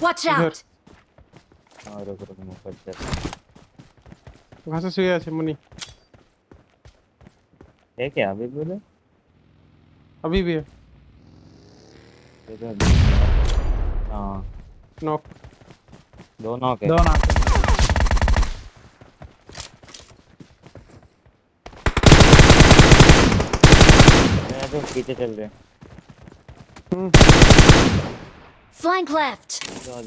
Watch out. हाँ रुक रुक मैं चेक वहाँ से सुया है मुनि है क्या अभी बोले अभी भी है इधर हाँ नॉक दो नॉक है दो नॉक पीछे चल रहे हैं Flank left! तो